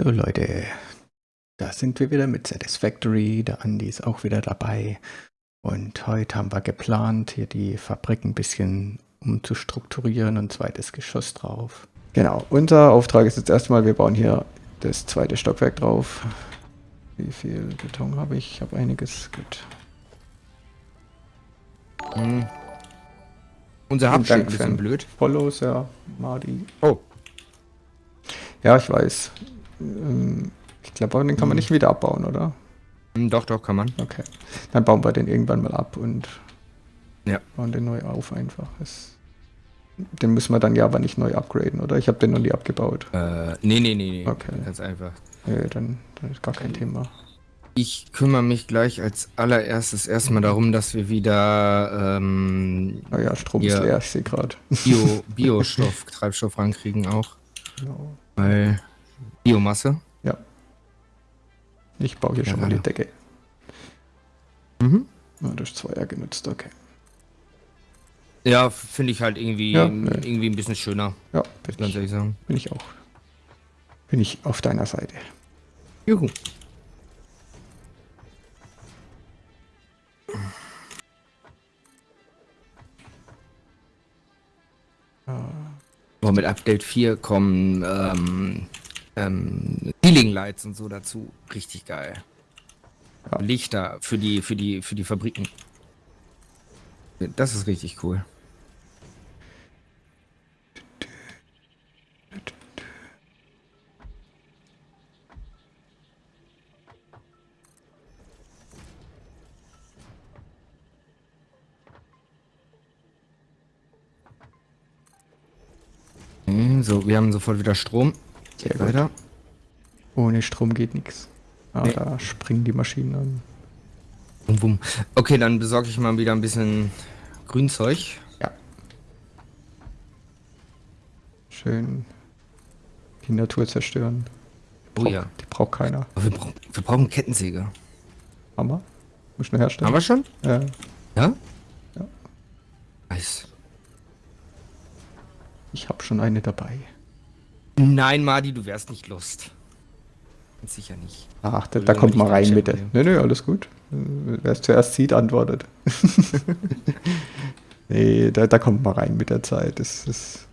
So Leute, da sind wir wieder mit Satisfactory. Der Andi ist auch wieder dabei. Und heute haben wir geplant, hier die Fabrik ein bisschen umzustrukturieren und zweites Geschoss drauf. Genau, unser Auftrag ist jetzt erstmal, wir bauen hier das zweite Stockwerk drauf. Wie viel Beton habe ich? Ich habe einiges. Gut. Hm. Unser Hub steht ein bisschen blöd. Follows, ja, Mardi. Oh. Ja, ich weiß. Ich glaube, den kann man hm. nicht wieder abbauen, oder? Hm, doch, doch, kann man. Okay. Dann bauen wir den irgendwann mal ab und ja. bauen den neu auf einfach. Das, den müssen wir dann ja aber nicht neu upgraden, oder? Ich habe den noch nie abgebaut. Äh, nee, nee, nee, nee. Okay. Ganz einfach. Nee, dann, dann ist gar kein Thema. Ich kümmere mich gleich als allererstes erstmal darum, dass wir wieder ähm, naja, Strom ist leer, ich sehe gerade. Bio, Biostoff, Treibstoff rankriegen auch. Genau. Weil Biomasse. Ja. Ich baue hier ja, schon mal die Decke. Mhm. Ja, durch zwei Jahre genutzt, okay. Ja, finde ich halt irgendwie, ja, irgendwie ein bisschen schöner. Ja, bin ganz ich, ehrlich sagen. Bin ich auch. Bin ich auf deiner Seite. Juhu. Oh, mit Update 4 kommen ähm, ähm, Ceiling Lights und so dazu. Richtig geil. Ja. Lichter für die, für die, für die Fabriken. Das ist richtig cool. So, wir haben sofort wieder Strom. Sehr weiter. Ohne Strom geht nichts. Ah, nee. da springen die Maschinen an. Bum, bum. Okay, dann besorge ich mal wieder ein bisschen Grünzeug. Ja. Schön die Natur zerstören. Die oh braucht, ja. Die braucht keiner. Aber wir, brauchen, wir brauchen Kettensäge. Haben wir? Muss nur herstellen. Haben wir schon? Ja. Ja? Ja. Nice. Ich habe schon eine dabei. Nein, Madi, du wärst nicht Lust. Sicher nicht. Ach, da, da kommt mal rein mit der. Nee, nee, alles gut. Wer es zuerst sieht, antwortet. nee, da, da kommt mal rein mit der Zeit. Es, es,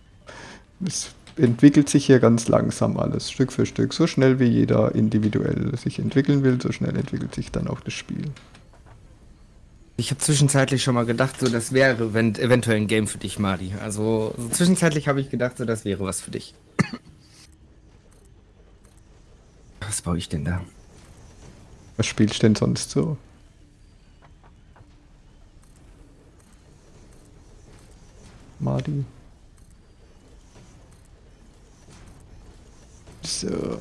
es entwickelt sich hier ganz langsam alles, Stück für Stück. So schnell wie jeder individuell sich entwickeln will, so schnell entwickelt sich dann auch das Spiel. Ich habe zwischenzeitlich schon mal gedacht, so das wäre eventuell ein Game für dich, Madi. Also so zwischenzeitlich habe ich gedacht, so das wäre was für dich. Was baue ich denn da? Was spielst du denn sonst so? Madi. So.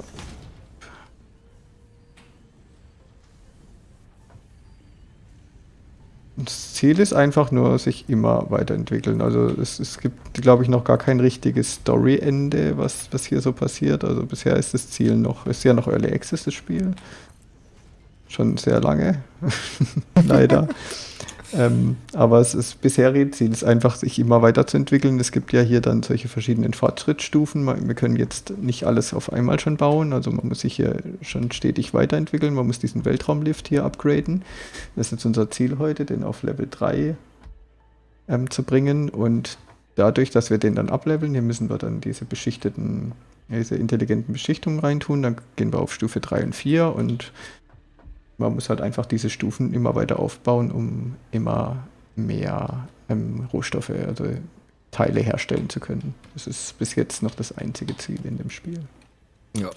Das Ziel ist einfach nur, sich immer weiterentwickeln. Also es, es gibt, glaube ich, noch gar kein richtiges Story-Ende, was, was hier so passiert. Also bisher ist das Ziel noch, ist ja noch Early Access das Spiel. Schon sehr lange, leider. Ähm, aber es ist bisherige Ziel ist einfach, sich immer weiterzuentwickeln. Es gibt ja hier dann solche verschiedenen Fortschrittsstufen. Wir können jetzt nicht alles auf einmal schon bauen. Also man muss sich hier schon stetig weiterentwickeln. Man muss diesen Weltraumlift hier upgraden. Das ist jetzt unser Ziel heute, den auf Level 3 ähm, zu bringen. Und dadurch, dass wir den dann ableveln, hier müssen wir dann diese beschichteten, diese intelligenten Beschichtungen reintun. Dann gehen wir auf Stufe 3 und 4 und man muss halt einfach diese Stufen immer weiter aufbauen, um immer mehr ähm, Rohstoffe, also Teile herstellen zu können. Das ist bis jetzt noch das einzige Ziel in dem Spiel. Ja,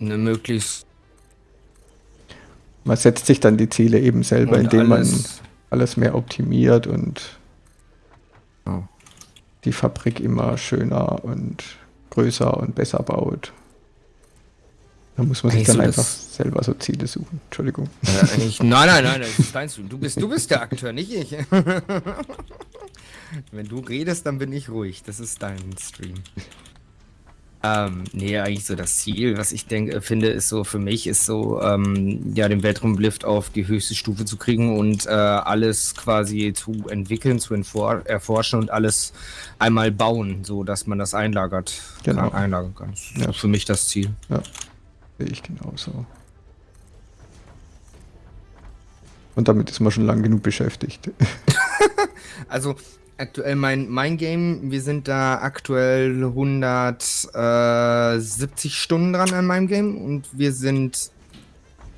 eine möglichst. Man setzt sich dann die Ziele eben selber, indem alles man alles mehr optimiert und oh. die Fabrik immer schöner und größer und besser baut. Da muss man sich dann einfach selber so Ziele suchen. Entschuldigung. Äh, ich, nein, nein, nein, das ist dein Stream. Du bist, du bist der Akteur, nicht ich. Wenn du redest, dann bin ich ruhig. Das ist dein Stream. Ähm, nee, eigentlich so das Ziel, was ich denke, finde, ist so für mich, ist so, ähm, ja, den Weltraumlift auf die höchste Stufe zu kriegen und äh, alles quasi zu entwickeln, zu erforschen und alles einmal bauen, so dass man das einlagert, genau. kann, einlagern kann. Das ist ja. für mich das Ziel. Ja. Sehe ich genauso. Und damit ist man schon lang genug beschäftigt. Also aktuell mein, mein Game, wir sind da aktuell 170 Stunden dran an meinem Game und wir sind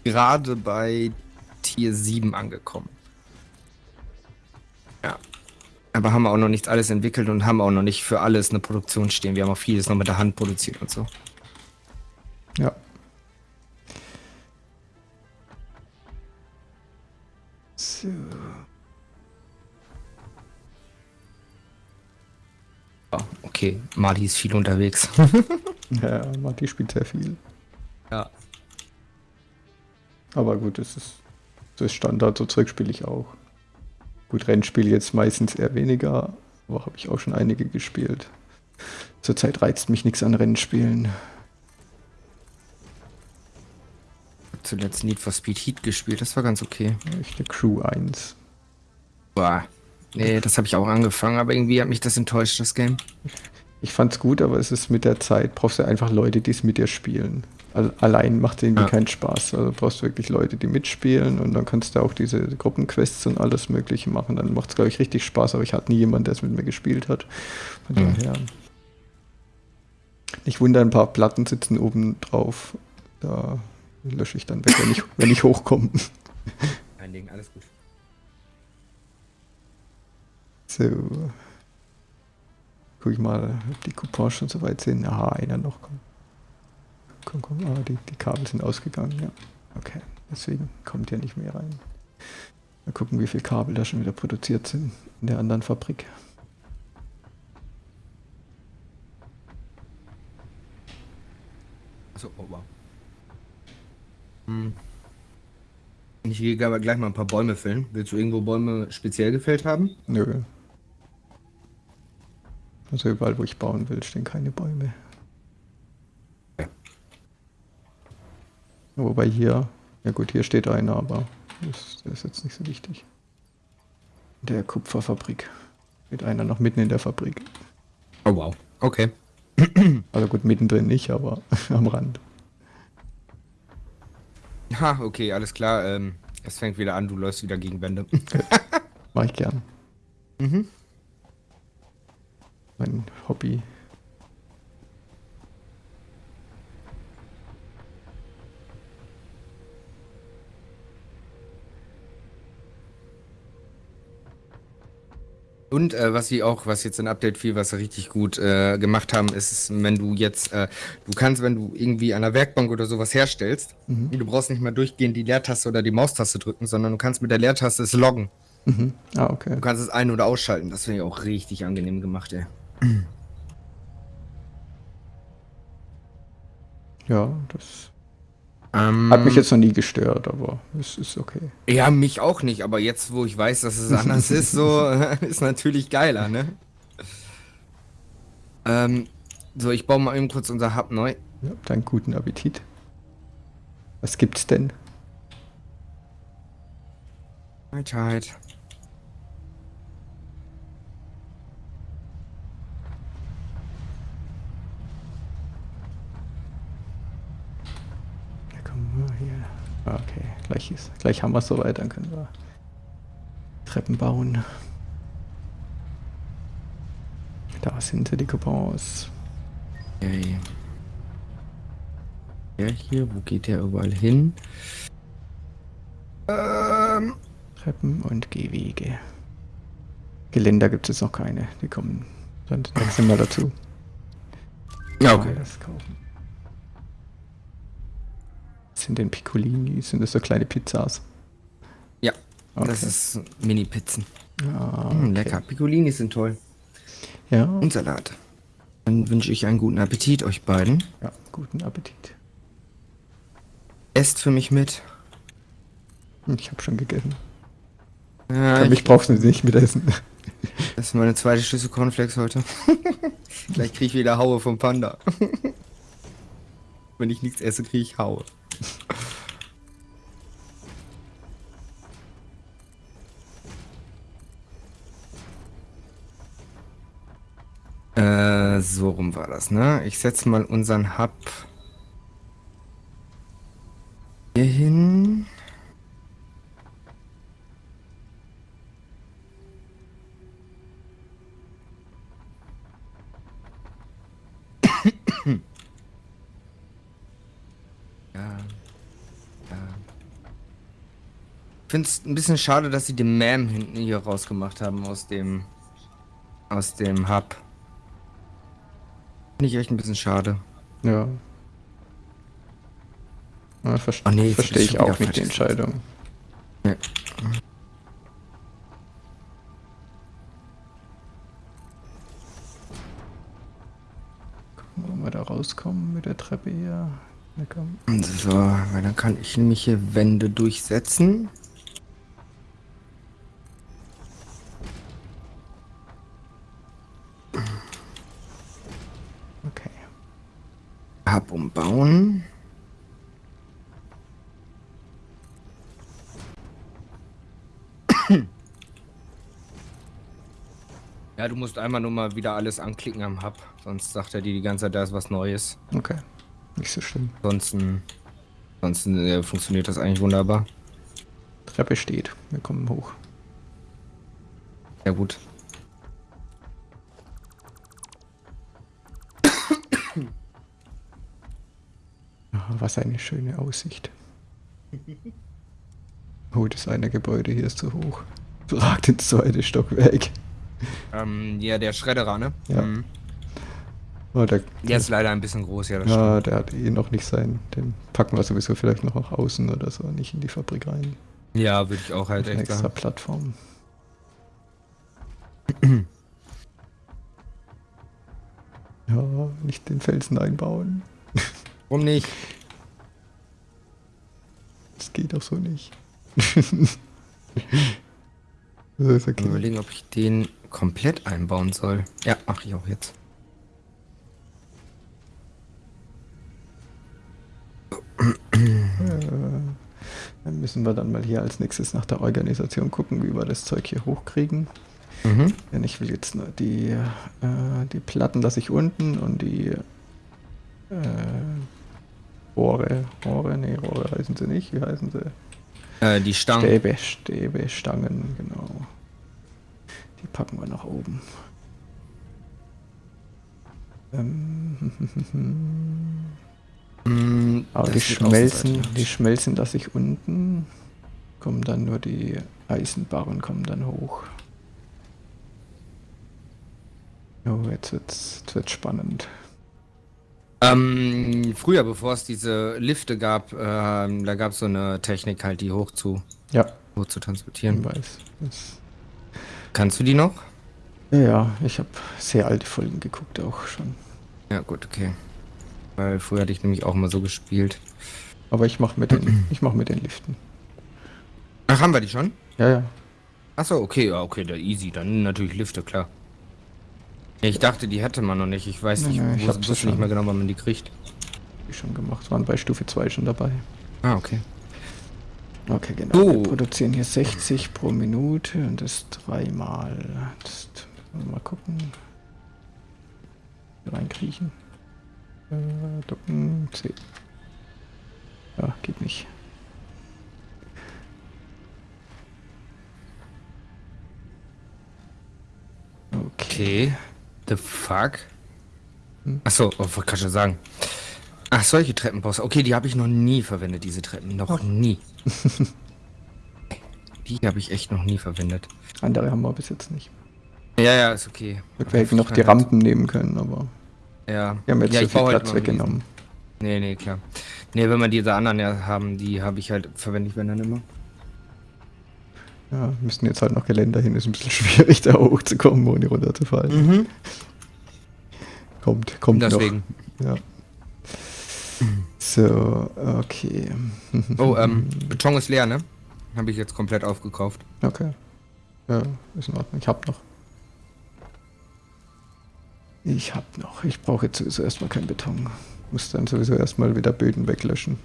gerade bei Tier 7 angekommen. Ja. Aber haben auch noch nicht alles entwickelt und haben auch noch nicht für alles eine Produktion stehen. Wir haben auch vieles noch mit der Hand produziert und so. Ja. So. Ja, okay, Mali ist viel unterwegs. Ja, Marty spielt sehr viel. ja. Aber gut, das ist, das ist Standard, so Zeug spiele ich auch. Gut, Rennspiel jetzt meistens eher weniger, aber habe ich auch schon einige gespielt. Zurzeit reizt mich nichts an Rennspielen. Zuletzt Need for Speed Heat gespielt, das war ganz okay. Ich eine Crew 1. Boah. Nee, das habe ich auch angefangen, aber irgendwie hat mich das enttäuscht, das Game. Ich fand's gut, aber es ist mit der Zeit, brauchst du einfach Leute, die es mit dir spielen. Al- Allein macht irgendwie Ja. keinen Spaß. Also brauchst du wirklich Leute, die mitspielen und dann kannst du auch diese Gruppenquests und alles Mögliche machen. Dann macht's, glaube ich, richtig Spaß, aber ich hatte nie jemanden, der es mit mir gespielt hat. Von Mhm. daher. Nicht wundern, ein paar Platten sitzen oben drauf. Da lösche ich dann weg, wenn ich, wenn ich hochkomme. Ein Ding, alles gut. So. Guck ich mal, ob die Coupons schon so weit sind. Aha, einer noch. Komm, komm, komm. Ah, die, die Kabel sind ausgegangen, ja. Okay, deswegen kommt ja nicht mehr rein. Mal gucken, wie viele Kabel da schon wieder produziert sind in der anderen Fabrik. Achso, oh wow. Hm. Ich gehe aber gleich mal ein paar Bäume fällen. Willst du irgendwo Bäume speziell gefällt haben? Nö. Also überall, wo ich bauen will, stehen keine Bäume. Wobei hier, ja gut, hier steht einer, aber das, das ist jetzt nicht so wichtig. In der Kupferfabrik. Steht einer noch mitten in der Fabrik. Oh wow. Okay. Also gut, mittendrin nicht, aber am Rand. Ha, okay, alles klar. Ähm, es fängt wieder an, du läufst wieder gegen Wände. Mach ich gern. mhm. Mein Hobby. Und äh, was sie auch, was jetzt in Update 4, was sie richtig gut äh, gemacht haben, ist, wenn du jetzt, äh, du kannst, wenn du irgendwie an der Werkbank oder sowas herstellst, Mhm. du brauchst nicht mehr durchgehend die Leertaste oder die Maustaste drücken, sondern du kannst mit der Leertaste es loggen. Mhm. Ah, okay. Du kannst es ein- oder ausschalten. Das finde ich auch richtig angenehm gemacht, ey. Ja, das Ähm, hat mich jetzt noch nie gestört, aber es ist okay. Ja, mich auch nicht, aber jetzt, wo ich weiß, dass es anders ist, so ist natürlich geiler, ne? Ähm, so, ich baue mal eben kurz unser Hub neu. Ja, dann guten Appetit. Was gibt's denn? Weisheit. Ja, komm mal hier. Ah, Okay, gleich, ist, gleich haben wir es soweit, dann können wir Treppen bauen. Da sind sie, die Coupons. Okay. Der hier, wo geht der überall hin? Ähm, Treppen und Gehwege. Geländer gibt es jetzt noch keine. Die kommen dann das nächste Mal dazu. ja, Mal Das kaufen. Sind denn Piccolini? Sind das so kleine Pizzas? Ja, Okay. das ist Mini-Pizzen. Ah, Mm, okay. Lecker. Piccolini sind toll. Ja, Und Salat. Dann wünsche ich einen guten Appetit euch beiden. ja, guten Appetit. Esst für mich mit. Ich habe schon gegessen. Ja, ich, ich brauch's nicht mitessen. das ist meine zweite Schlüssel Cornflakes heute. Gleich kriege ich wieder Haue vom Panda. Wenn ich nichts esse, kriege ich Haue. Äh, so rum war das, ne? Ich setze mal unseren Hub Hier hin. ja. Ja. Ich finde es ein bisschen schade, dass sie den Mam hinten hier rausgemacht haben aus dem aus dem Hub. Finde ich echt ein bisschen schade. Ja. ja ver Oh nee, Verstehe ich auch nicht die Entscheidung. Ja. Gucken, ob wir da rauskommen mit der Treppe hier. So, weil dann kann ich nämlich hier Wände durchsetzen. Hub umbauen. Ja, du musst einmal nur mal wieder alles anklicken am Hub, sonst sagt er dir die ganze Zeit, da ist was Neues. Okay. Nicht so schlimm. Ansonsten, ansonsten äh, funktioniert das eigentlich wunderbar. Treppe steht. Wir kommen hoch. Ja gut. Was eine schöne Aussicht. Oh, das eine Gebäude hier ist zu hoch. Ragt ins zweite Stockwerk. Ähm, ja, der Schredderer, ne? Ja. Mhm. Oh, der, Der ist leider ein bisschen groß, ja, das ja, der hat eh noch nicht sein. Den packen wir sowieso vielleicht noch nach außen oder so, nicht in die Fabrik rein. Ja, würde ich auch halt echt extra sagen. Plattform. ja, nicht den Felsen einbauen. Warum nicht? Das geht doch so nicht. das ist Ich okay. überlegen, ob ich den komplett einbauen soll. Ja, mache ich auch jetzt. Äh, Dann müssen wir dann mal hier als nächstes nach der Organisation gucken, wie wir das Zeug hier hochkriegen. Mhm. Denn ich will jetzt nur die, äh, die Platten lasse ich unten und die äh, Rohre, Rohre, nee, Rohre heißen sie nicht, wie heißen sie? Äh, die Stangen. Stäbe, Stäbe, Stangen, genau. Die packen wir nach oben. Ähm, Mm, aber die schmelzen, die schmelzen lasse ich unten. Kommen dann nur die Eisenbarren kommen dann hoch. Oh, jetzt wird's, jetzt wird's spannend. Ähm, früher, bevor es diese Lifte gab, ähm, da gab es so eine Technik halt, die hoch zu, Ja, hoch zu ich transportieren. weiß. Das, Kannst du die noch? ja, ich habe sehr alte Folgen geguckt auch schon. Ja, gut, okay. Weil früher hatte ich nämlich auch mal so gespielt. Aber ich mache mit den, ich mach mit den Liften. Ach, haben wir die schon? Ja, ja. Achso, okay, ja, okay, der easy. Dann natürlich Lifte, klar. Ich dachte, die hätte man noch nicht. Ich weiß nicht, nee, ich wusste nicht schon. mehr genau, wann man die kriegt. Die schon gemacht. Waren bei Stufe 2 schon dabei. Ah, okay. Okay, genau. So. Wir produzieren hier 60 pro Minute und das dreimal. Das mal gucken. Reinkriechen. Äh, ducken. C. Ja, geht nicht. Okay. The fuck? Achso, oh, kann ich schon sagen? Ach, solche Treppenbosse. Okay, die habe ich noch nie verwendet, diese Treppen. Noch nie. die habe ich echt noch nie verwendet. Andere haben wir bis jetzt nicht. Ja, ja, ist okay. Wir hätten noch die. Rampen nehmen können, aber Ja. wir haben jetzt ja, so viel halt Platz weggenommen. Nee, nee, klar. Nee, wenn wir diese anderen ja haben, die habe ich halt, verwende ich wenn dann immer. Ja, müssen jetzt halt noch Geländer hin. Ist ein bisschen schwierig, da hochzukommen, ohne runterzufallen. Mhm. Kommt, kommt Deswegen. noch. Ja. So, okay. Oh, ähm, Beton ist leer, ne? Habe ich jetzt komplett aufgekauft. Okay. Ja, ist in Ordnung. Ich hab noch. Ich hab noch. Ich brauche jetzt sowieso erstmal keinen Beton. Muss dann sowieso erstmal wieder Böden weglöschen.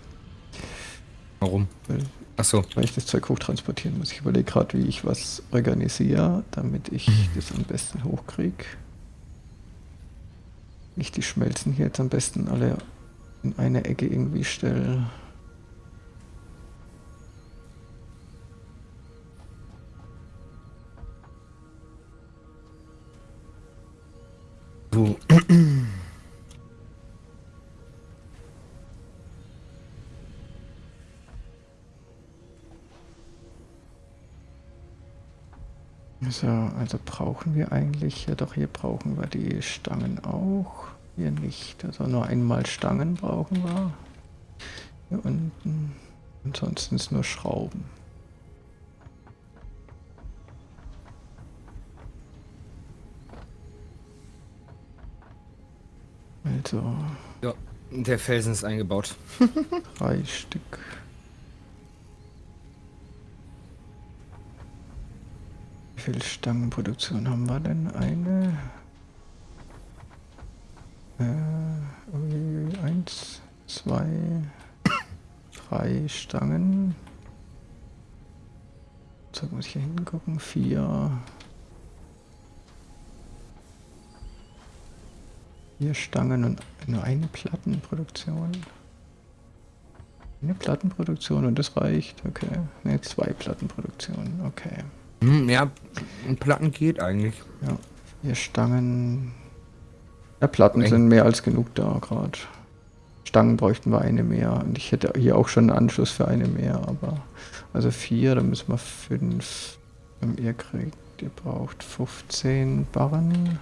Warum? Weil, Achso. Weil ich das Zeug hochtransportieren muss. Ich überlege gerade, wie ich was organisiere, damit ich mhm. das am besten hochkriege. Ich die Schmelzen hier jetzt am besten alle in eine Ecke irgendwie stelle. Du So, also brauchen wir eigentlich, ja doch hier brauchen wir die Stangen auch. Hier nicht, also nur einmal Stangen brauchen wir. Hier unten. Ansonsten ist nur Schrauben. Also. Ja, der Felsen ist eingebaut. drei Stück. Wie viel Stangenproduktion haben wir denn? Eine. Äh, eins, zwei, drei Stangen. So muss ich hier hingucken. Vier. Vier Stangen und nur eine Plattenproduktion. Eine Plattenproduktion und das reicht. Okay. Ne, zwei Plattenproduktionen. Okay. Hm, ja, Platten geht eigentlich. Ja. Vier Stangen. Ja, Platten sind mehr als genug da gerade. Stangen bräuchten wir eine mehr. Und ich hätte hier auch schon einen Anschluss für eine mehr, aber also vier, dann müssen wir fünf. Ihr kriegt, ihr braucht 15 Barren.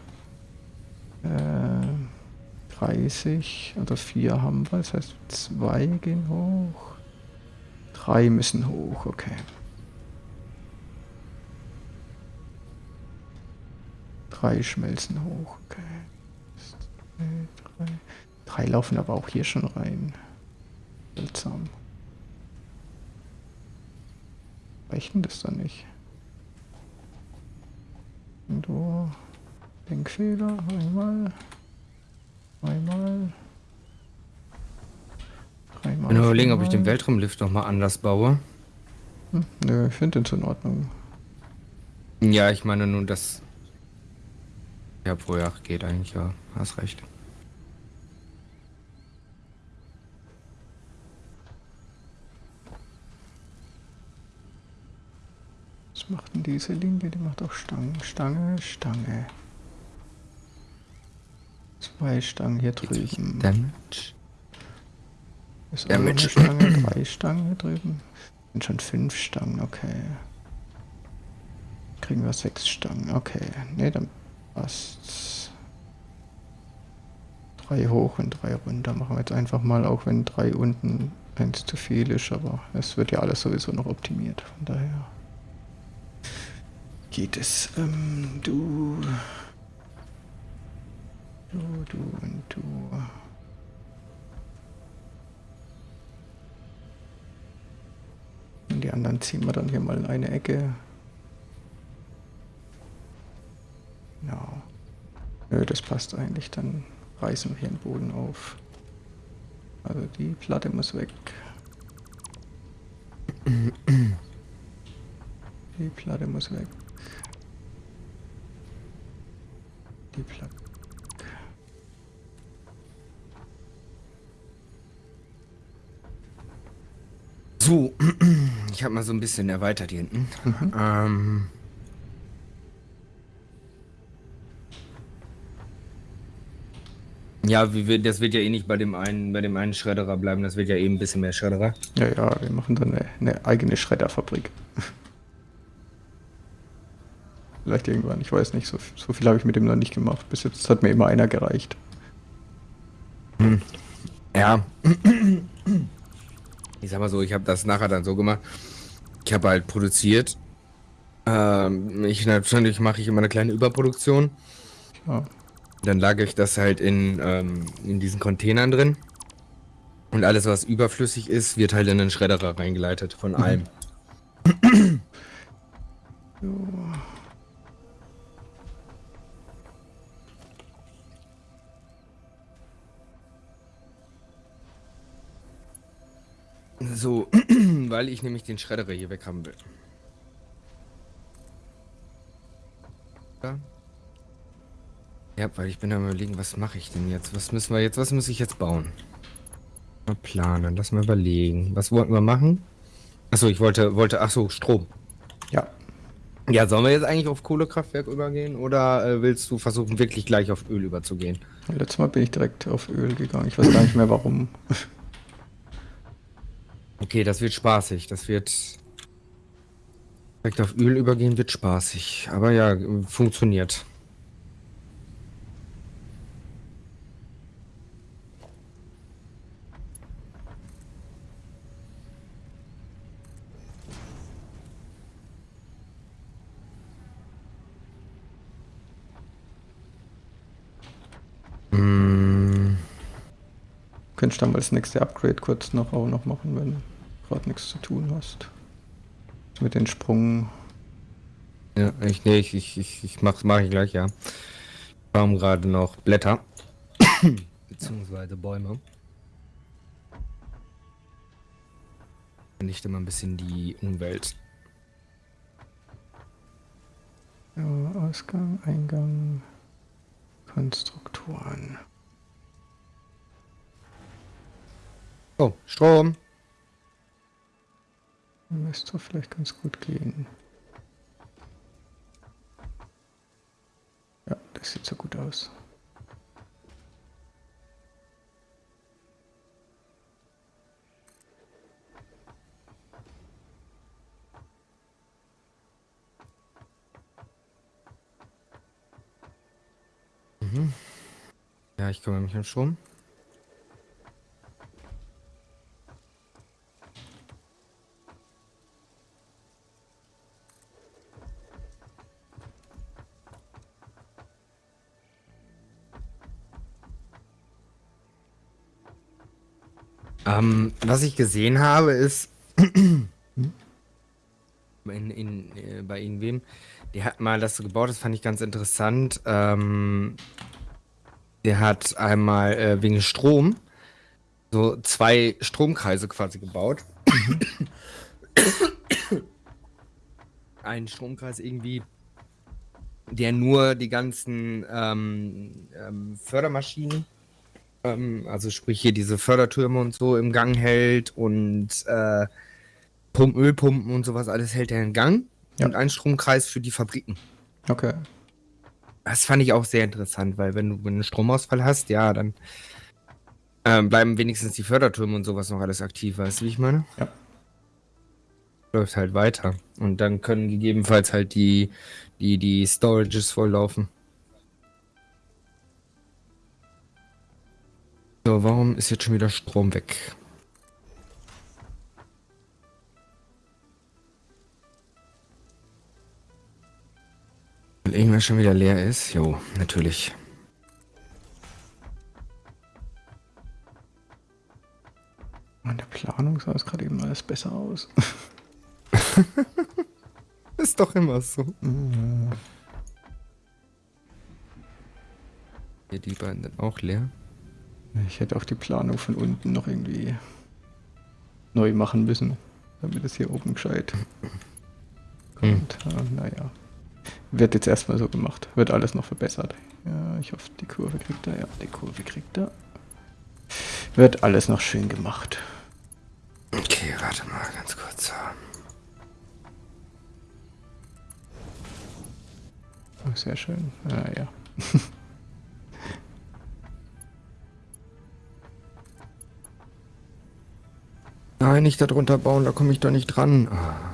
30 oder 4 haben wir, das heißt 2 gehen hoch. 3 müssen hoch, okay. 3 schmelzen hoch, okay. 3 laufen aber auch hier schon rein. Seltsam. Reicht denn das dann nicht? Und wo? Denkfehler, einmal. Einmal. Dreimal. Ich bin überlegen, ob ich den Weltraumlift noch mal anders baue. Hm, nö, ich finde den in Ordnung. Ja, ich meine nun, das. Ja, pro Jahr geht eigentlich, ja. Hast recht. Was macht denn diese Linie? Die macht auch Stange, Stange, Stange. Zwei Stangen hier drüben. Damage. Ist auch eine Stange, drei Stangen hier drüben. Sind schon fünf Stangen, okay. Kriegen wir sechs Stangen, okay. Ne, dann passt's. Drei hoch und drei runter machen wir jetzt einfach mal, auch wenn drei unten eins zu viel ist, aber es wird ja alles sowieso noch optimiert, von daher geht es. Ähm, du Du, du und du. Und die anderen ziehen wir dann hier mal in eine Ecke. Genau. Nö, das passt eigentlich. Dann reißen wir hier den Boden auf. Also die Platte muss weg. Die Platte muss weg. Die Platte. So, ich habe mal so ein bisschen erweitert hier hinten. Mhm. Ähm, ja, wie, das wird ja eh nicht bei dem einen, bei dem einen Schredderer bleiben. Das wird ja eben eh ein bisschen mehr Schredderer. Ja, ja, wir machen dann eine, eine eigene Schredderfabrik. Vielleicht irgendwann, ich weiß nicht, so, so viel habe ich mit dem noch nicht gemacht. Bis jetzt hat mir immer einer gereicht. Hm. Ja. ich sag mal so, ich habe das nachher dann so gemacht. Ich habe halt produziert. Ähm, ich natürlich mache ich immer eine kleine Überproduktion. Ja. Dann lagere ich das halt in, ähm, in diesen Containern drin. Und alles, was überflüssig ist, wird halt in den Schredderer reingeleitet von mhm. allem. So, weil ich nämlich den Schredderer hier weg haben will. Ja. Ja, weil ich bin am überlegen, was mache ich denn jetzt? Was müssen wir jetzt, was muss ich jetzt bauen? Mal planen, lass mal überlegen. Was wollten wir machen? Achso, ich wollte, wollte, achso, Strom. Ja. Ja, sollen wir jetzt eigentlich auf Kohlekraftwerk übergehen oder äh, willst du versuchen, wirklich gleich auf Öl überzugehen? Letztes Mal bin ich direkt auf Öl gegangen. Ich weiß gar nicht mehr warum. Okay, das wird spaßig. Das wird. Direkt auf Öl übergehen wird spaßig. Aber ja, funktioniert. Könntest dann mal das nächste Upgrade kurz noch auch noch machen, wenn du gerade nichts zu tun hast. Mit den Sprung. Ja, ich, nee, ich, ich, ich, ich mach's, mach ich gleich, ja. Ich baum gerade noch Blätter. Beziehungsweise Bäume. Nicht immer ein bisschen die Umwelt. Ja, Ausgang, Eingang, Konstruktoren. Oh, Strom. Müsste vielleicht ganz gut gehen. Ja, das sieht so gut aus. Ja, ich kümmere mich um Strom. Was ich gesehen habe, ist in, in, äh, bei irgendwem, der hat mal das so gebaut, das fand ich ganz interessant. Ähm, der hat einmal äh, wegen Strom so zwei Stromkreise quasi gebaut. Ein Stromkreis irgendwie, der nur die ganzen ähm, ähm, Fördermaschinen, ähm, also sprich hier diese Fördertürme und so im Gang hält und äh, Pump, Ölpumpen und sowas alles hält er in Gang. Ja. Und ein Stromkreis für die Fabriken. Okay. Das fand ich auch sehr interessant, weil wenn du einen Stromausfall hast, ja, dann ähm, bleiben wenigstens die Fördertürme und sowas noch alles aktiv, weißt du, wie ich meine? Ja. Läuft halt weiter. Und dann können gegebenenfalls halt die, die, die Storages volllaufen. So, warum ist jetzt schon wieder Strom weg? Weil irgendwas schon wieder leer ist? Jo, natürlich. In der Planung sah es gerade eben alles besser aus. Ist doch immer so. Hier die beiden sind auch leer. Ich hätte auch die Planung von unten noch irgendwie neu machen müssen, damit es hier oben gescheit kommt. Ah, naja. Wird jetzt erstmal so gemacht. Wird alles noch verbessert. Ja, ich hoffe, die Kurve kriegt er. Ja, die Kurve kriegt er. Wird alles noch schön gemacht. Okay, warte mal ganz kurz. Oh, sehr schön. Ja. Nein, nicht darunter bauen, da komme ich doch nicht dran. Ah.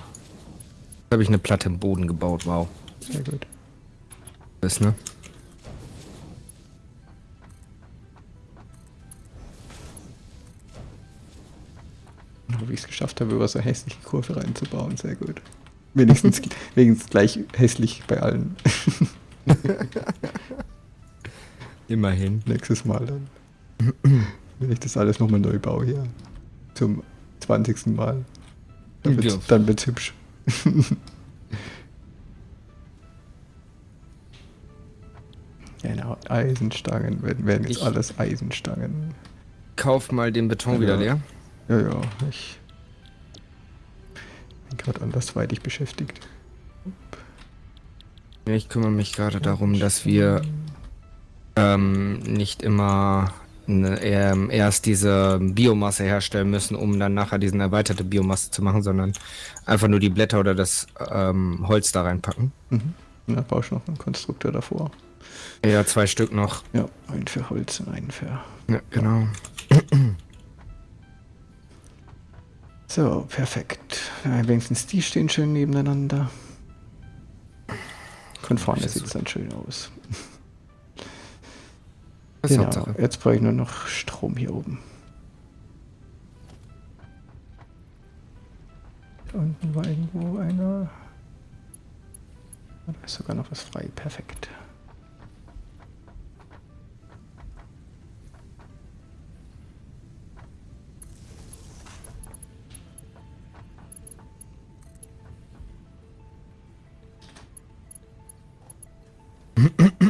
Da habe ich eine Platte im Boden gebaut, wow. Sehr gut. Das, ne? Wie ich es geschafft habe, über so eine hässliche Kurve reinzubauen. Sehr gut. Wenigstens, wenigstens gleich hässlich bei allen. Immerhin. Nächstes Mal dann. Wenn ich das alles nochmal neu baue hier. Zum 20. Mal. Dann wird's, Ja. dann wird's hübsch. genau, Eisenstangen werden, werden jetzt Ich- alles Eisenstangen. Kauf mal den Beton Ja. wieder leer. Ja, ja, ich bin gerade andersweitig beschäftigt. Ja, Ich kümmere mich gerade darum, dass wir ähm, nicht immer ähm, erst diese Biomasse herstellen müssen, um dann nachher diesen erweiterte Biomasse zu machen, sondern einfach nur die Blätter oder das ähm, Holz da reinpacken. Mhm. Na, brauchst du noch einen Konstruktor davor. Ja, zwei Stück noch. Ja, einen für Holz und einen für. Ja, genau. So, perfekt. Ja, wenigstens die stehen schön nebeneinander. Von vorne sieht es dann schön aus. Das Genau, Hauptsache. jetzt brauche ich nur noch Strom hier oben. Da unten war irgendwo einer. Da ist sogar noch was frei. Perfekt.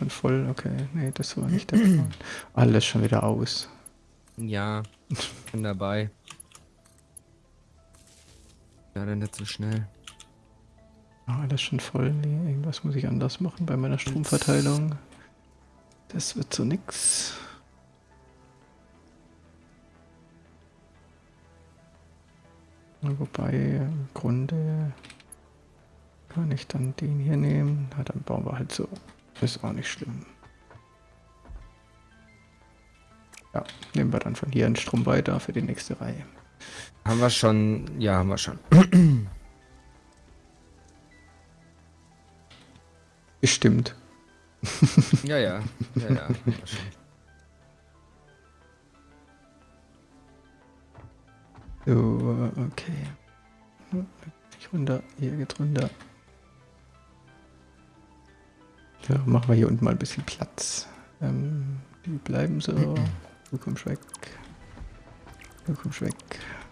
schon voll. Okay, nee, das war nicht der Plan. Alles schon wieder aus. Ja, bin dabei. Leider nicht so schnell. Ah, alles schon voll. Nee, irgendwas muss ich anders machen bei meiner Stromverteilung. Das wird so nix. Wobei, im Grunde kann ich dann den hier nehmen. Na, dann bauen wir halt so. Ist auch nicht schlimm. Ja, nehmen wir dann von hier einen Strom weiter für die nächste Reihe. Haben wir schon, ja, haben wir schon. Bestimmt. Ja, ja, ja, ja. So, okay. Ich runter, hier geht runter. Ja, machen wir hier unten mal ein bisschen Platz. Ähm, die bleiben so. Du kommst weg. Du kommst weg.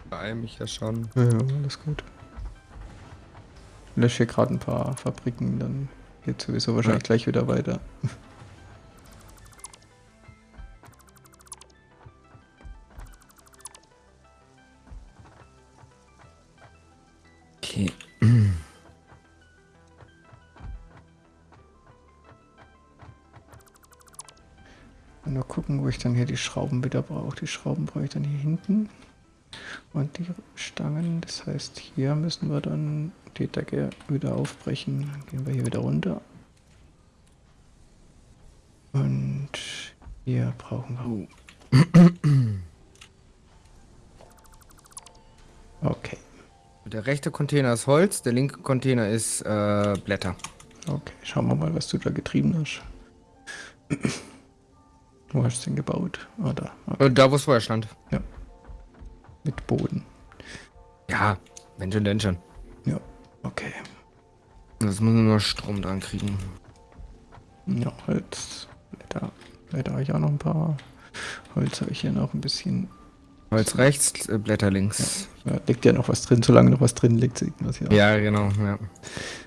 Beeil mich ja schon. Ja, ja, alles gut. Ich lösche hier gerade ein paar Fabriken, dann geht sowieso wahrscheinlich Ja. gleich wieder weiter. Hier die Schrauben wieder brauche. Die Schrauben brauche ich dann hier hinten. Und die Stangen, das heißt, hier müssen wir dann die Decke wieder aufbrechen. Dann gehen wir hier wieder runter. Und hier brauchen wir. Okay, Der rechte Container ist Holz, der linke Container ist äh, Blätter. okay. Schauen wir mal, was du da getrieben hast. Wo hast du den gebaut? Ah, da. Okay. Äh, da, wo es vorher stand. Mit Boden. Ja, wenn schon, denn schon. Ja, okay. Das muss nur Strom dran kriegen. Ja, Holz. Blätter. Blätter habe ich auch noch ein paar. Holz habe ich hier noch ein bisschen. Holz rechts, äh, Blätter links. Da liegt ja noch was drin. Solange noch was drin liegt, sieht man es ja. Ja, genau, ja.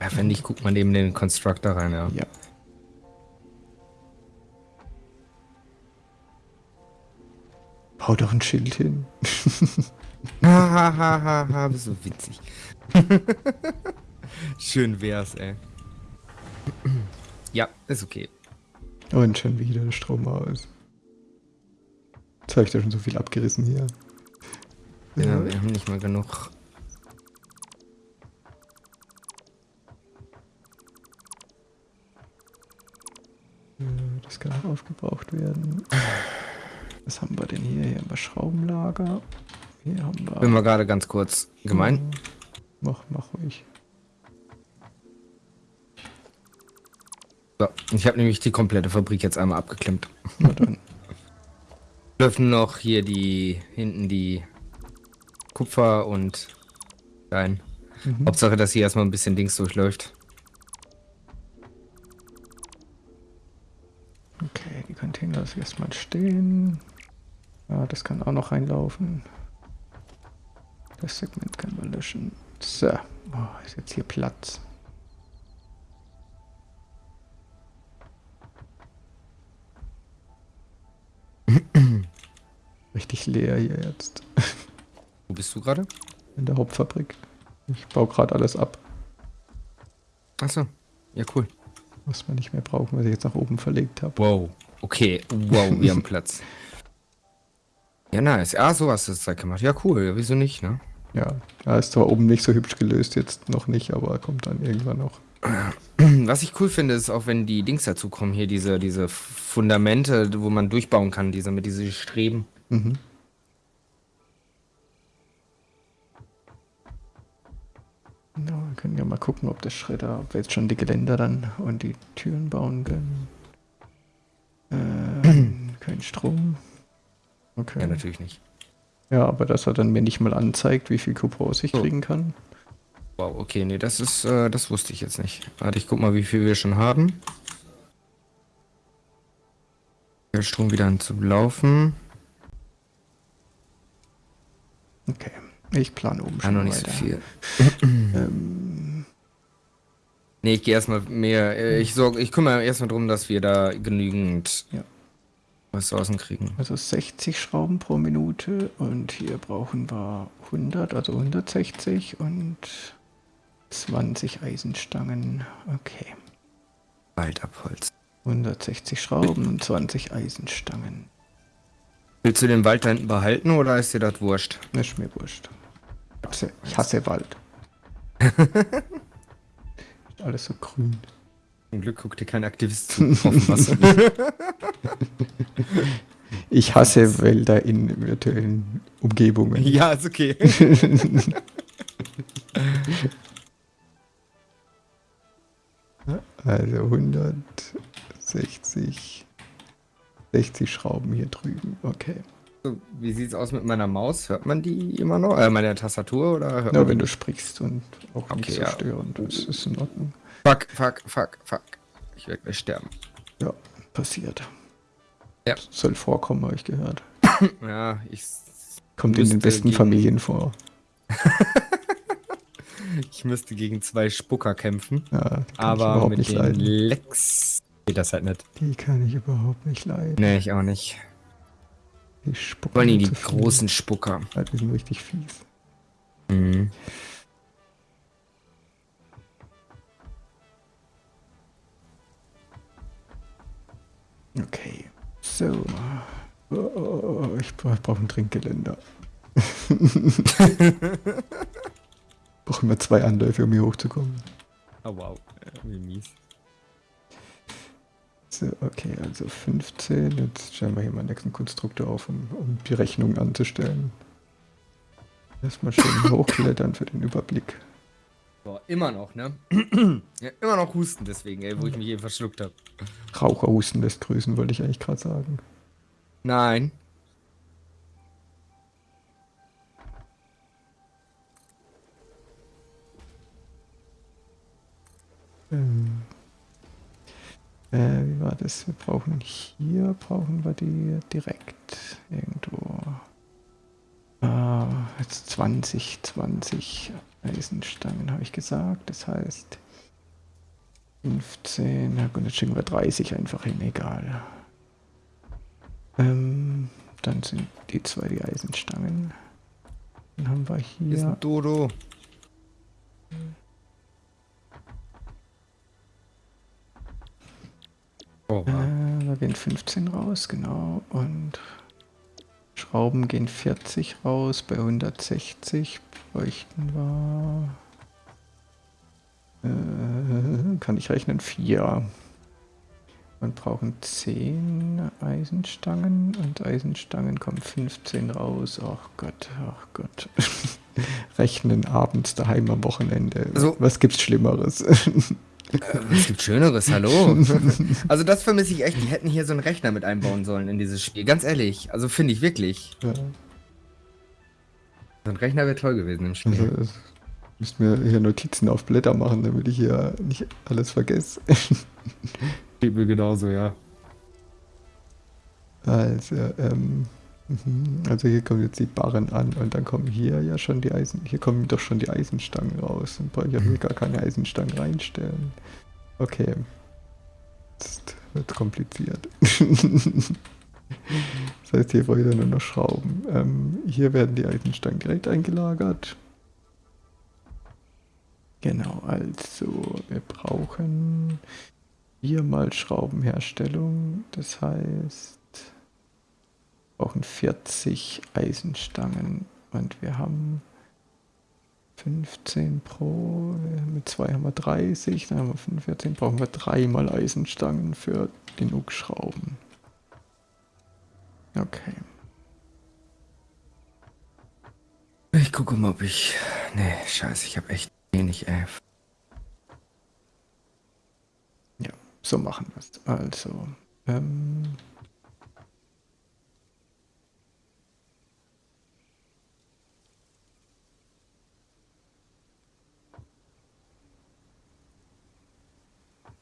ja. Wenn nicht, guckt man neben den Constructor rein, ja. Ja. Bau doch ein Schild hin. Hahaha, bist so witzig. Schön wär's, ey. Ja, ist okay. Und schon wieder der Strom aus. Jetzt habe ich da schon so viel abgerissen hier. Ja, wir haben nicht mal genug. Das kann auch aufgebraucht werden. Was haben wir denn hier? Hier haben wir Schraubenlager. Hier haben wir. Bin mal gerade ganz kurz gemein. Mach, mach ruhig. So, ich habe nämlich die komplette Fabrik jetzt einmal abgeklemmt. Na dann. Dürfen noch hier die hinten die Kupfer und Stein. Mhm. Hauptsache, dass hier erstmal ein bisschen Dings durchläuft. Okay, die Container lasse ich erstmal stehen. Das kann auch noch reinlaufen. Das Segment können wir löschen. So, oh, ist jetzt hier Platz. Richtig leer hier jetzt Wo bist du gerade? in der Hauptfabrik. Ich baue gerade alles ab, Achso. Ja, cool. was wir nicht mehr brauchen, was ich jetzt nach oben verlegt habe. Wow. okay. Wow, wir haben Platz. Ja, nice. Ah, so hast du es gemacht. Ja, cool. Wieso nicht, ne? Ja, ja, ist zwar oben nicht so hübsch gelöst, jetzt noch nicht, aber kommt dann irgendwann noch. Was ich cool finde, ist auch, wenn die Dings dazu kommen, hier diese, diese Fundamente, wo man durchbauen kann, diese mit diesen Streben. Mhm. Ja, wir können ja mal gucken, ob der Schredder, ob wir jetzt schon die Geländer dann und die Türen bauen können. Äh, kein Strom. Okay. Ja, natürlich nicht. Ja, aber dass er dann mir nicht mal anzeigt, wie viel Coupons ich oh. kriegen kann. Wow, okay, nee, das ist, äh, das wusste ich jetzt nicht. Warte, ich guck mal, wie viel wir schon haben. Der Strom wieder an zu laufen. Okay, ich plane oben schon. Ja, noch nicht weiter. so viel. ähm. Nee, ich gehe erstmal mehr. Äh, ich sorge, ich kümmere erstmal darum, dass wir da genügend ja. Ressourcen kriegen. Also 60 Schrauben pro Minute und hier brauchen wir 100, also 160 und 20 Eisenstangen. Okay. Waldabholz. 160 Schrauben und 20 Eisenstangen. Willst du den Wald da hinten behalten oder ist dir das wurscht? Ist mir wurscht. Ich hasse Wald. Alles so grün. Zum Glück guckt dir kein Aktivist zu. ich hasse Wälder in virtuellen Umgebungen. Ja, ist okay. also 160 60 Schrauben hier drüben. Okay. So, wie sieht's aus mit meiner Maus? Hört man die immer noch? Äh, meine Tastatur oder hört Ja, wenn du sprichst und auch okay, nicht so ja. störend. Das ist in Ordnung. Fuck, fuck, fuck, fuck. Ich werde gleich sterben. Ja, passiert. Ja. Soll vorkommen, habe ich gehört. ja, ich. Kommt in den besten gegen... Familien vor. ich müsste gegen zwei Spucker kämpfen. Ja, aber mit den leiden. Lex geht das halt nicht. Die kann ich überhaupt nicht leiden. Nee, ich auch nicht. Die Spucker. Vor allem die großen Spucker. Ja, die sind richtig fies. Mhm. Okay. So. Oh, oh, oh ich brauche ein Trinkgeländer. brauche immer zwei Anläufe, um hier hochzukommen. Oh wow, wie mies. So, okay, also 15. Jetzt stellen wir hier mal nächsten Konstruktor auf, um, um die Rechnung anzustellen. Erstmal schön hochklettern für den Überblick. Boah, immer noch, ne? ja, immer noch husten deswegen, ey, wo ich mich eben verschluckt habe. Raucherhusten lässt grüßen, wollte ich eigentlich gerade sagen. Nein. Ähm. Äh, wie war das? Wir brauchen hier, brauchen wir die direkt irgendwo. Äh, jetzt 20, 20 Eisenstangen habe ich gesagt. Das heißt 15, na gut, jetzt schicken wir 30 einfach hin, egal. Ähm, dann sind die zwei die Eisenstangen. Dann haben wir hier. Hier ist ein Dodo. Oh, wow. äh, da gehen 15 raus, genau. Und Schrauben gehen 40 raus. Bei 160 bräuchten wir... Äh, kann ich rechnen? 4. Und brauchen 10 Eisenstangen und Eisenstangen kommen 15 raus. Ach Gott, ach Gott. Rechnen abends daheim am Wochenende. Also, Was gibt's Schlimmeres? Äh, es gibt Schöneres, hallo. Also das vermisse ich echt. Die hätten hier so einen Rechner mit einbauen sollen in dieses Spiel. Ganz ehrlich. Also finde ich wirklich. Ja. So ein Rechner wäre toll gewesen im Spiel. Also, ich müsste mir hier Notizen auf Blätter machen, damit ich hier nicht alles vergesse. Geht mir genauso, ja. Also, ähm. Also hier kommen jetzt die Barren an und dann kommen hier ja schon die Eisen, hier kommen doch schon die Eisenstangen raus. Und brauche ich ja hier gar keine Eisenstangen reinstellen. Okay. Jetzt wird kompliziert. das heißt, hier brauche ich dann nur noch Schrauben. Ähm, hier werden die Eisenstangen direkt eingelagert. Genau, also wir brauchen viermal Schraubenherstellung. Das heißt, brauchen 40 Eisenstangen und wir haben 15 pro, mit zwei haben wir 30, dann haben wir 45, brauchen wir dreimal Eisenstangen für genug Schrauben. Okay. Ich gucke mal, ob ich... Nee, scheiße, ich habe echt wenig, ey. Ja, so machen wir es. Also, ähm...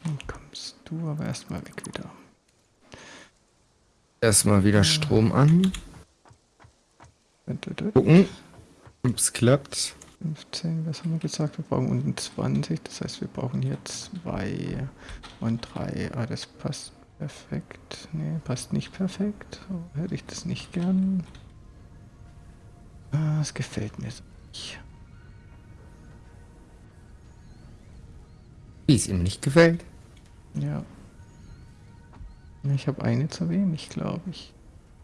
Dann kommst du aber erstmal weg wieder. Erstmal wieder Strom an. Gucken, ob es klappt. 15, was haben wir gesagt? Wir brauchen unten 20, das heißt, wir brauchen hier 2 und 3. Ah, das passt perfekt. Ne, passt nicht perfekt. So hätte ich das nicht gern. Ah, es gefällt mir so nicht. Wie es ihm nicht gefällt. Ja. Ich habe eine zu wenig, glaube ich.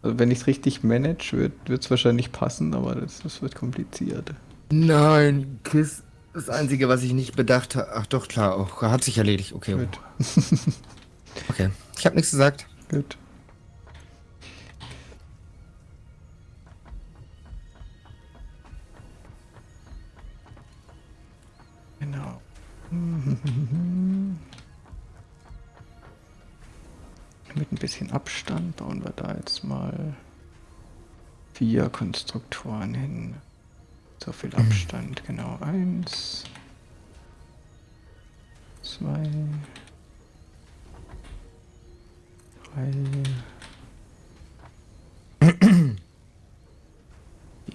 Also wenn ich es richtig manage, wird es wahrscheinlich passen, aber das, das wird kompliziert. Nein, Kiss. Das Einzige, was ich nicht bedacht habe. Ach doch, klar, auch hat sich erledigt. Okay. Gut. okay. Ich habe nichts gesagt. Gut. Mit ein bisschen Abstand bauen wir da jetzt mal vier Konstruktoren hin. So viel Abstand, genau. Eins, zwei, drei.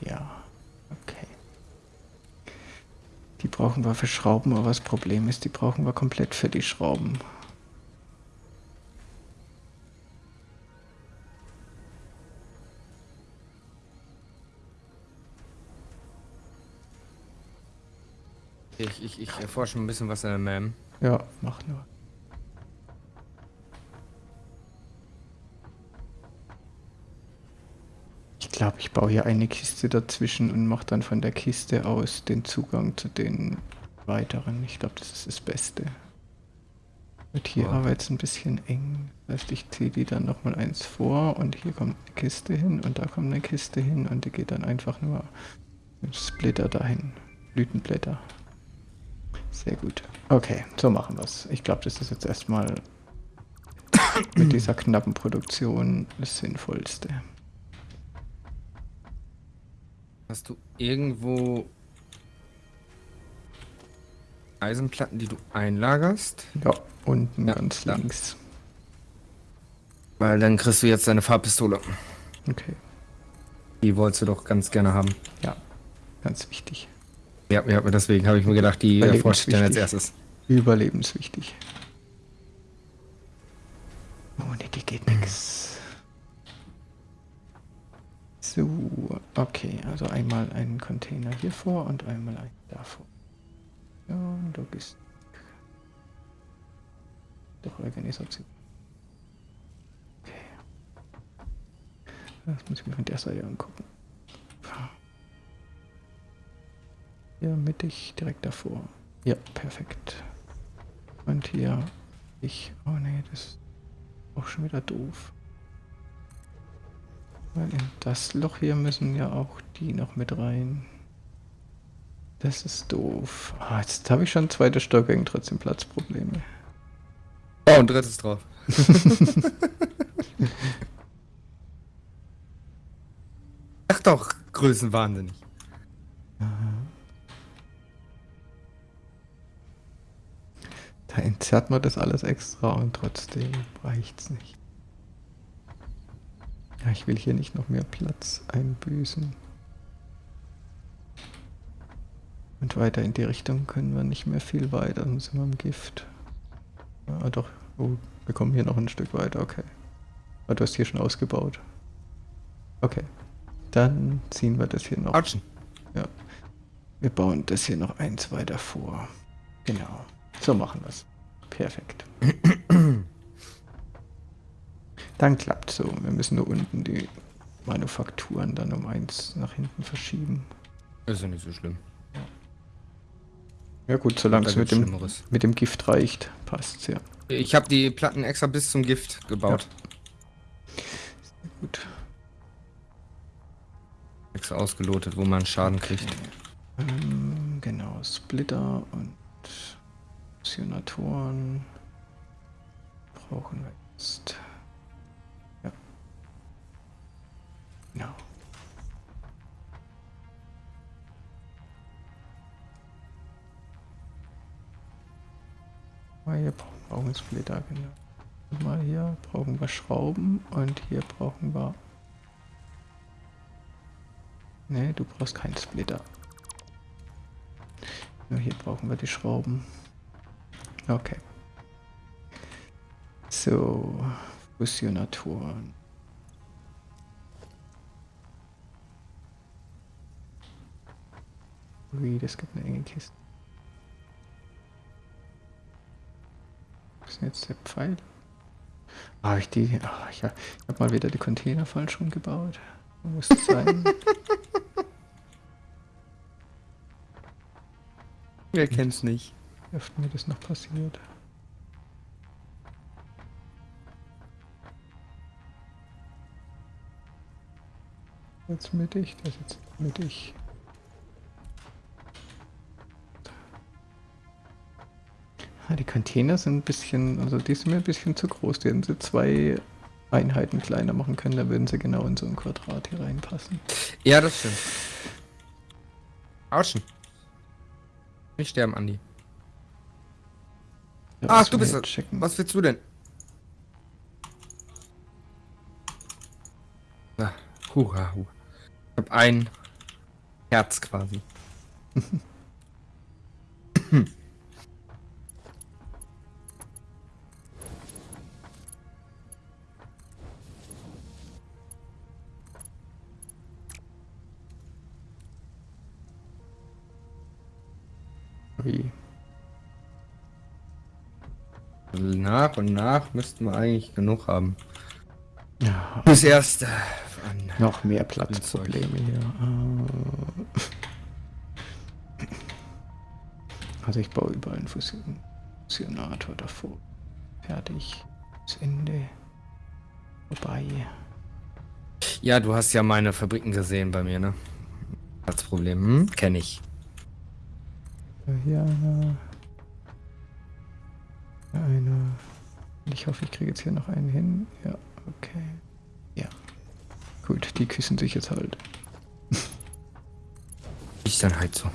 Ja, okay. Die brauchen wir für Schrauben, aber das Problem ist, die brauchen wir komplett für die Schrauben. Ich, ich, ich erforsche ein bisschen was in der MAM. Ja, mach nur. Glaube, ich baue hier eine Kiste dazwischen und mache dann von der Kiste aus den Zugang zu den weiteren. Ich glaube, das ist das Beste. Wird hier Ja. aber jetzt ein bisschen eng. Das heißt, ich ziehe die dann nochmal eins vor und hier kommt eine Kiste hin und da kommt eine Kiste hin und die geht dann einfach nur mit Splitter dahin. Blütenblätter. Sehr gut. Okay, so machen wir es. Ich glaube, das ist jetzt erstmal mit dieser knappen Produktion das Sinnvollste. Hast du irgendwo Eisenplatten, die du einlagerst? Ja, unten Ja, ganz da. links. Weil dann kriegst du jetzt deine Farbpistole. Okay, Die wolltest du doch ganz gerne haben. ja, ganz wichtig. Ja, ja, deswegen habe ich mir gedacht, die ich dann als erstes. Überlebenswichtig. Container hier vor und einmal einen davor. Ja, Logistik. Doch Organisation. Okay. Das muss ich mir von der Seite angucken. Hier mittig, direkt davor. Ja, perfekt. Und hier ich. Oh nee, das ist auch schon wieder doof. Weil in das Loch hier müssen ja auch die noch mit rein. Das ist doof. Ah, jetzt habe ich schon zweite Stockwerk trotzdem Platzprobleme. Oh, ein drittes drauf. Ach doch, Größenwahnsinnig. Da entzerrt man das alles extra und trotzdem reicht's nicht. Ja, ich will hier nicht noch mehr Platz einbüßen. Und weiter in die Richtung können wir nicht mehr viel weiter, dann sind wir im Gift. Ah, doch. Oh, wir kommen hier noch ein Stück weiter, okay. Ah, du hast hier schon ausgebaut. Okay. Dann ziehen wir das hier noch. Autschen. Ja. Wir bauen das hier noch eins weiter vor. Genau. So machen wir es. Perfekt. Dann klappt so. Wir müssen nur unten die Manufakturen dann um eins nach hinten verschieben. Ist ja nicht so schlimm. Ja gut, solange es mit dem, mit dem Gift reicht, passt's ja. Ich habe die Platten extra bis zum Gift gebaut. Gut. Extra ausgelotet, wo man Schaden kriegt. Ähm, genau, Splitter und Fusionatoren brauchen wir jetzt. Genau. Ah, Hier brauchen wir Splitter, genau. Mal hier brauchen wir Schrauben und hier brauchen wir. Ne, du brauchst keinen Splitter. Nur hier brauchen wir die Schrauben. Okay. So, Fusionatoren. Ui, das gibt eine enge Kiste. Was ist denn jetzt der Pfeil? Ah, ich die. Ah, ich, habe mal wieder die Container falsch rumgebaut. Muss es sein. Wer kennt's nicht? Wie oft mir das noch passiert. Jetzt mittig, das jetzt mittig. Ah, die Container sind ein bisschen, also die sind mir ein bisschen zu groß. Die hätten sie zwei Einheiten kleiner machen können, da würden sie genau in so ein Quadrat hier reinpassen. Ja, das stimmt. Autschen. Nicht sterben, Andi. Ja, Ach, das du bist checken. Was willst du denn? Na, hurra, hu. Ich hab ein Herz quasi. Wie? Nach und nach müssten wir eigentlich genug haben. Ja, Bis erst äh, noch mehr Platzprobleme hier. Ah. Also ich baue überall einen Fusion Fusionator davor. Fertig. Das Ende. Vorbei. Ja, du hast ja meine Fabriken gesehen bei mir, ne? Platzproblem. Hm? Kenn ich. Hier einer. Hier einer. Und Ich hoffe, ich kriege jetzt hier noch einen hin. Ja, okay. Ja. Gut, die küssen sich jetzt halt. Ich dann halt so.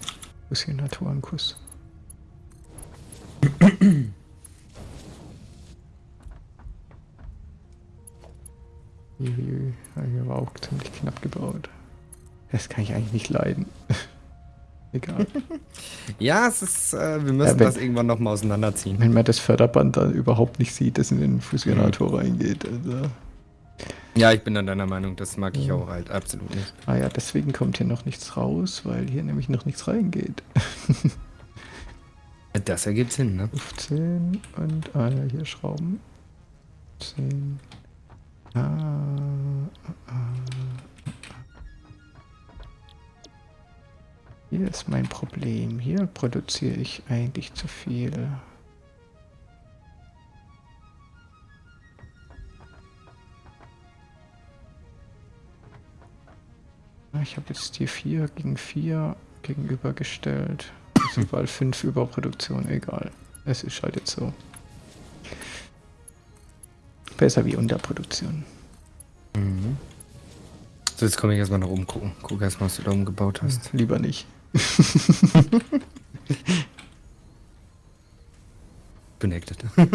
Uiuiui, ja, Hier war auch ziemlich knapp gebaut. Das kann ich eigentlich nicht leiden. Egal. Ja, es ist, äh, wir müssen Ja, wenn- das irgendwann nochmal auseinanderziehen. Wenn man das Förderband dann überhaupt nicht sieht, das in den Fusionator reingeht. Also. Ja, ich bin dann deiner Meinung, das mag ich Ja. auch halt absolut nicht. Ah ja, deswegen kommt hier noch nichts raus, weil hier nämlich noch nichts reingeht. Das ergibt Sinn, ne? 15 und ah ja, hier Schrauben. 10. Ah, ah, Hier ist mein Problem. Hier produziere ich eigentlich zu viel. Ah, Ich habe jetzt die 4 gegen 4 gegenübergestellt. Das ist überall 5 Überproduktion, egal. Es ist halt jetzt so. Besser wie Unterproduktion. Mhm. So, jetzt komme ich erstmal nach oben gucken. Guck erstmal, was du da oben gebaut hast. Lieber nicht. Connected.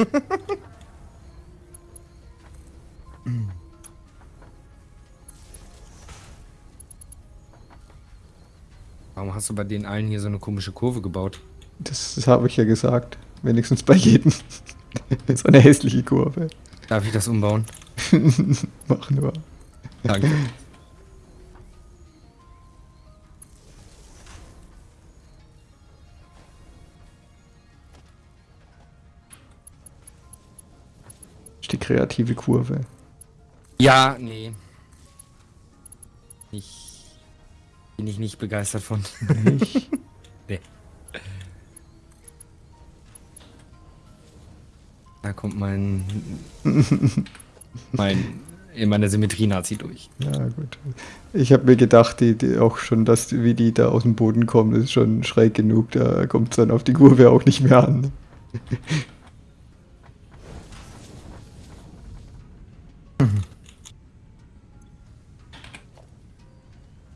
Warum hast du bei den allen hier so eine komische Kurve gebaut? Das, das habe ich ja gesagt. Wenigstens bei jedem. so eine hässliche Kurve. Darf ich das umbauen? Mach nur. Danke. Kreative Kurve. Ja, nee. Ich bin ich nicht begeistert von. Nicht? nee. Da kommt mein mein in meiner Symmetrie-Nazi durch. Ja, gut. Ich habe mir gedacht, die, die auch schon, dass wie die da aus dem Boden kommen, ist schon schräg genug. Da kommt es dann auf die Kurve auch nicht mehr an.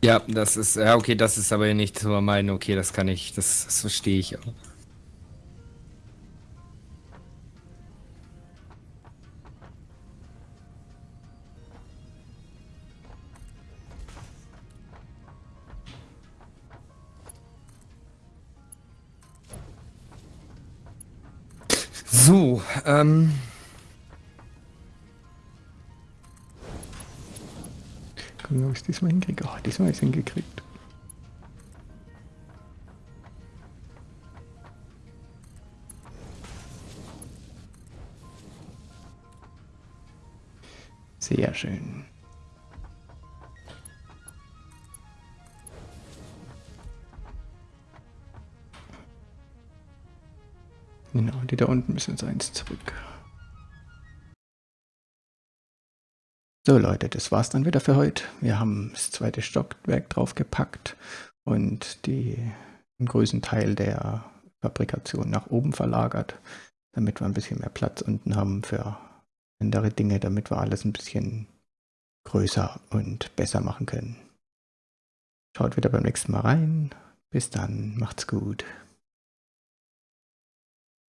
Ja, das ist, ja, okay, das ist aber nicht so mein, okay, das kann ich, das, das verstehe ich auch. Diesmal habe ich es hingekriegt. Sehr schön. Genau, die da unten müssen jetzt eins zurück. So Leute, das war's dann wieder für heute. Wir haben das zweite Stockwerk draufgepackt und die, einen größten Teil der Fabrikation nach oben verlagert, damit wir ein bisschen mehr Platz unten haben für andere Dinge, damit wir alles ein bisschen größer und besser machen können. Schaut wieder beim nächsten Mal rein. Bis dann, macht's gut.